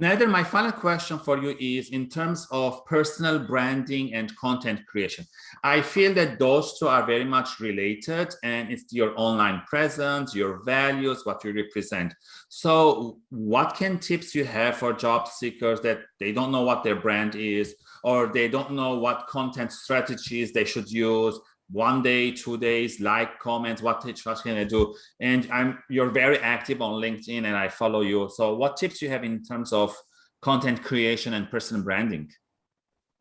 Nader, my final question for you is in terms of personal branding and content creation. I feel that those two are very much related and it's your online presence, your values, what you represent. So what can tips you have for job seekers that they don't know what their brand is or they don't know what content strategies they should use one day, two days, like, comments, what, what can I do? And I'm you're very active on LinkedIn and I follow you. So what tips you have in terms of content creation and personal branding?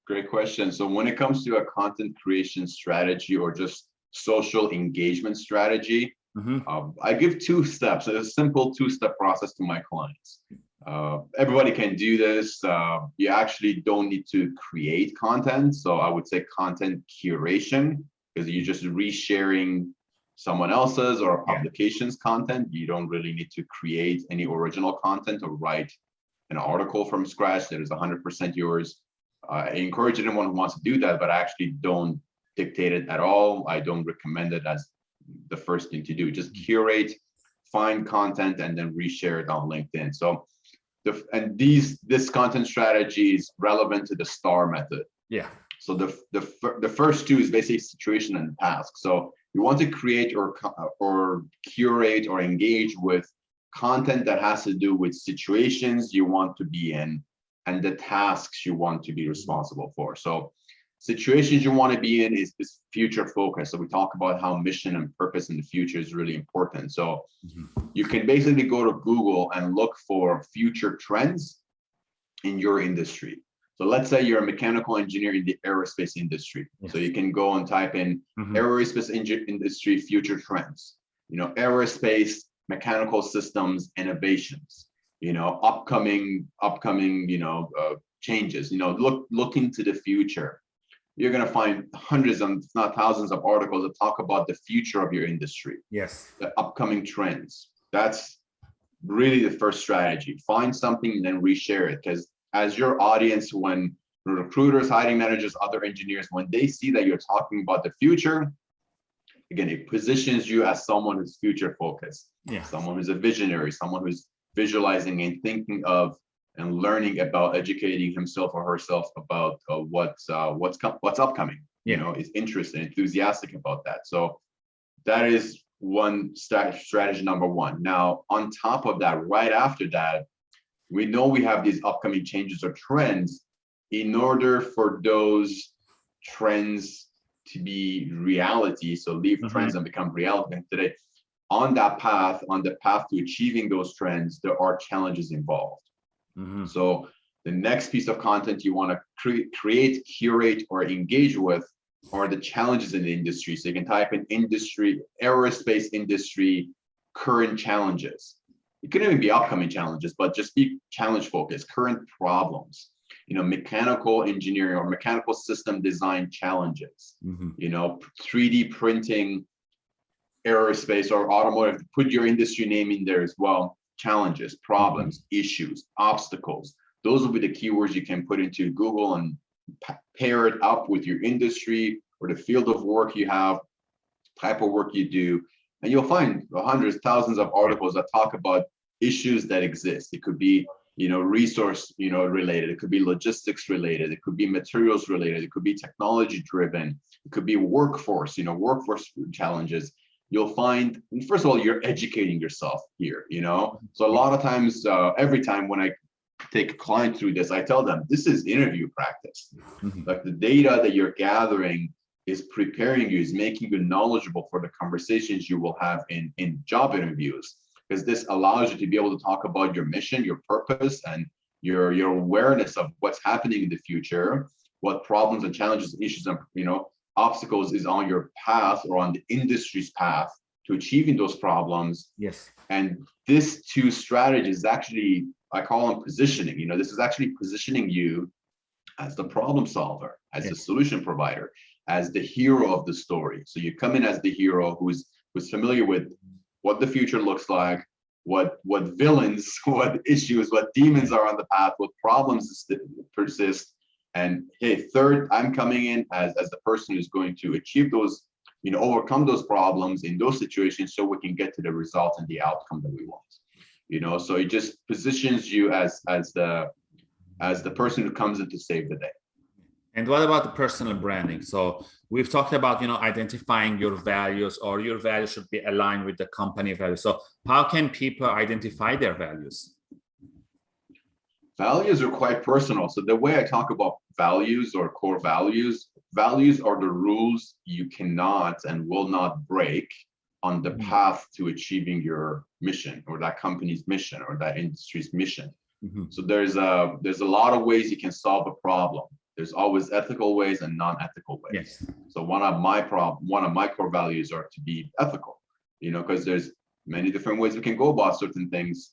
Great question. So when it comes to a content creation strategy or just social engagement strategy, mm -hmm. um, I give two steps, a simple two-step process to my clients. Uh, everybody can do this. Uh, you actually don't need to create content. So I would say content curation because you're just resharing someone else's or a publications content. You don't really need to create any original content or write an article from scratch that is 100% yours. Uh, I encourage anyone who wants to do that, but I actually don't dictate it at all. I don't recommend it as the first thing to do. Just mm-hmm. curate, find content, and then reshare it on LinkedIn. So, the, and these this content strategy is relevant to the STAR method. Yeah. So the, the, the first two is basically situation and task. So you want to create or, or curate or engage with content that has to do with situations you want to be in and the tasks you want to be responsible for. So situations you want to be in is, is future focus. So we talk about how mission and purpose in the future is really important. So mm -hmm. you can basically go to Google and look for future trends in your industry. So let's say you're a mechanical engineer in the aerospace industry. Yes. So you can go and type in mm -hmm. aerospace industry future trends, you know, aerospace mechanical systems innovations, you know, upcoming, upcoming, you know, uh, changes, you know, look, look into the future. You're going to find hundreds and not thousands of articles that talk about the future of your industry. Yes. The upcoming trends. That's really the first strategy. Find something and then reshare it because as your audience when recruiters, hiring managers, other engineers, when they see that you're talking about the future, again, it positions you as someone who's future focused, yeah. someone who's a visionary, someone who's visualizing and thinking of and learning about educating himself or herself about uh, what's uh, what's what's upcoming. Yeah. You know, is interested, enthusiastic about that. So that is one strategy number one. Now, on top of that, right after that, we know we have these upcoming changes or trends in order for those trends to be reality so leave mm -hmm. trends and become reality and today on that path on the path to achieving those trends there are challenges involved mm -hmm. so the next piece of content you want to cre create curate or engage with are the challenges in the industry so you can type in industry aerospace industry current challenges it could even be upcoming challenges, but just be challenge focused, current problems, you know, mechanical engineering or mechanical system design challenges, mm -hmm. you know, 3D printing, aerospace or automotive, put your industry name in there as well, challenges, problems, mm -hmm. issues, obstacles. Those will be the keywords you can put into Google and pair it up with your industry or the field of work you have, type of work you do, and you'll find hundreds, thousands of articles that talk about issues that exist. It could be, you know, resource, you know, related. It could be logistics related. It could be materials related. It could be technology driven. It could be workforce, you know, workforce challenges. You'll find, first of all, you're educating yourself here, you know? So a lot of times, uh, every time when I take a client through this, I tell them, this is interview practice. Mm -hmm. Like the data that you're gathering is preparing you, is making you knowledgeable for the conversations you will have in, in job interviews. Because this allows you to be able to talk about your mission, your purpose, and your, your awareness of what's happening in the future, what problems and challenges, issues, and you know, obstacles is on your path or on the industry's path to achieving those problems. Yes. And this two strategies actually, I call them positioning. You know, this is actually positioning you as the problem solver, as yes. the solution provider as the hero of the story. So you come in as the hero who's who's familiar with what the future looks like, what what villains, what issues, what demons are on the path, what problems persist. And hey, third, I'm coming in as, as the person who's going to achieve those, you know, overcome those problems in those situations so we can get to the result and the outcome that we want. you know, so it just positions you as as the as the person who comes in to save the day. And what about the personal branding? So we've talked about, you know, identifying your values or your values should be aligned with the company values. So how can people identify their values? Values are quite personal. So the way I talk about values or core values, values are the rules you cannot and will not break on the Mhm. path to achieving your mission or that company's mission or that industry's mission. Mhm. So there's a there's a lot of ways you can solve a problem. There's always ethical ways and non-ethical ways. Yes. So one of my prob one of my core values are to be ethical, you know, because there's many different ways we can go about certain things.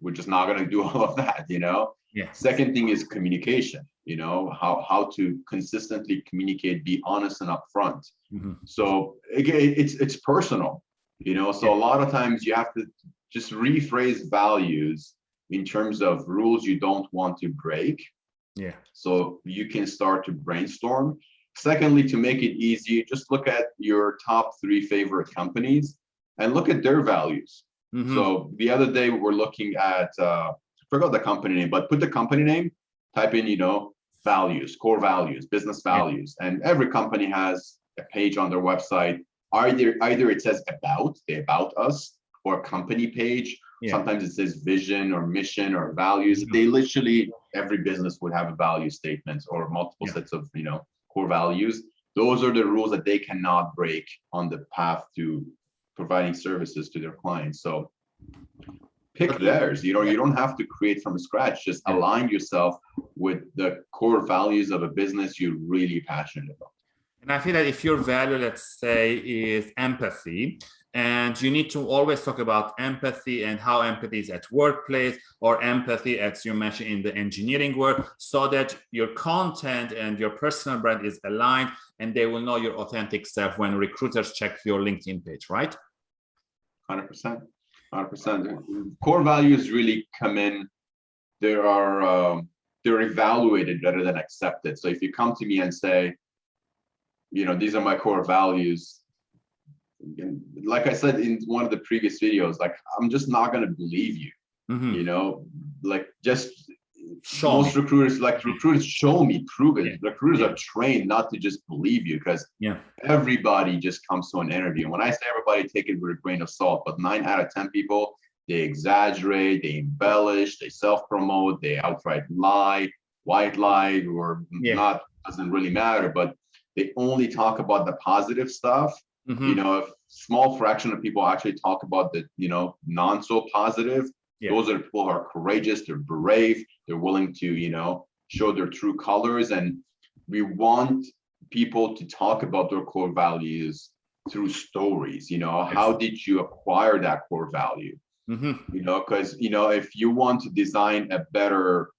We're just not gonna do all of that, you know. Yes. Second thing is communication, you know, how how to consistently communicate, be honest and upfront. Mhm. So again, it's it's personal, you know. So a lot of times you have to just rephrase values in terms of rules you don't want to break. Yeah. So you can start to brainstorm. Secondly, to make it easy, just look at your top three favorite companies and look at their values. Mhm. So the other day we were looking at, uh, I forgot the company name, but put the company name, type in, you know, values, core values, business values, and every company has a page on their website. Either either it says about, the about us, or company page. Yeah. Sometimes it says vision or mission or values. Mhm. They literally every business would have a value statement or multiple Yeah. sets of you know core values. Those are the rules that they cannot break on the path to providing services to their clients. So pick theirs. You know, you don't have to create from scratch. Just Yeah. align yourself with the core values of a business you're really passionate about. And I feel that if your value, let's say, is empathy, and you need to always talk about empathy and how empathy is at workplace or empathy, as you mentioned, in the engineering work, so that your content and your personal brand is aligned and they will know your authentic self when recruiters check your LinkedIn page, right? Hundred percent, hundred percent. Core values really come in. There are um, they're evaluated rather than accepted. So if you come to me and say, you know, these are my core values, like I said in one of the previous videos, like I'm just not gonna believe you. Mhm. You know, like just Show most me. recruiters like recruiters show me, prove it. Yeah. Recruiters Yeah. are trained not to just believe you because Yeah. everybody just comes to an interview. And when I say everybody, take it with a grain of salt, but nine out of 10 people, they exaggerate, they embellish, they self-promote, they outright lie, white lie, or not, doesn't really matter, but they only talk about the positive stuff. Mhm. You know, a small fraction of people actually talk about the, you know, non so positive, Yeah. those are the people who are courageous, they're brave, they're willing to, you know, show their true colors. And we want people to talk about their core values through stories. You know, how did you acquire that core value? Mhm. You know, because you know, if you want to design a better,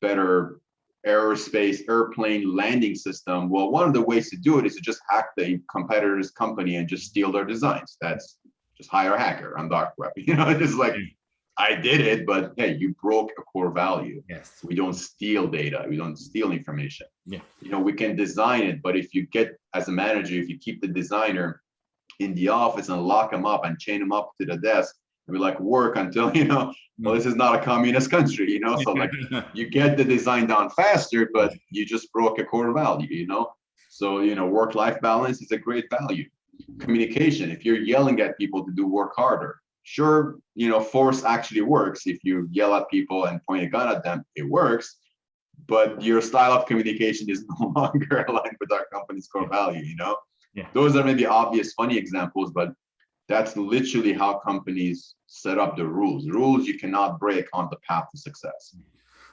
better aerospace airplane landing system, well, one of the ways to do it is to just hack the competitor's company and just steal their designs. That's just hire a hacker on dark web. You know, it's like Mm. I did it, but hey, you broke a core value. Yes. We don't steal data. We don't steal information. Yeah. You know, we can design it, but if you get as a manager, if you keep the designer in the office and lock him up and chain him up to the desk be like, work until, you know, well, this is not a communist country, you know, so like you get the design done faster, but you just broke a core value, you know? So, you know, work-life balance is a great value. Communication, if you're yelling at people to do work harder, sure, you know, force actually works. If you yell at people and point a gun at them, it works. But your style of communication is no longer aligned with our company's core value, you know? Yeah. Those are maybe obvious, funny examples, but that's literally how companies set up the rules. Rules you cannot break on the path to success.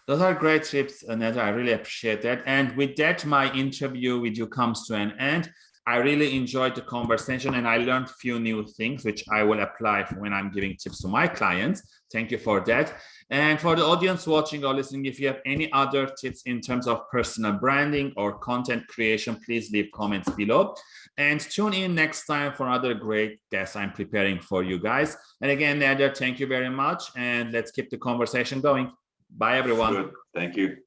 Those are great tips, Nader. I really appreciate that. And with that, my interview with you comes to an end. I really enjoyed the conversation and I learned few new things, which I will apply when I'm giving tips to my clients. Thank you for that. And for the audience watching or listening, if you have any other tips in terms of personal branding or content creation, please leave comments below. And tune in next time for another great guest I'm preparing for you guys. And again, Nader, thank you very much. And let's keep the conversation going. Bye, everyone. Good. Thank you.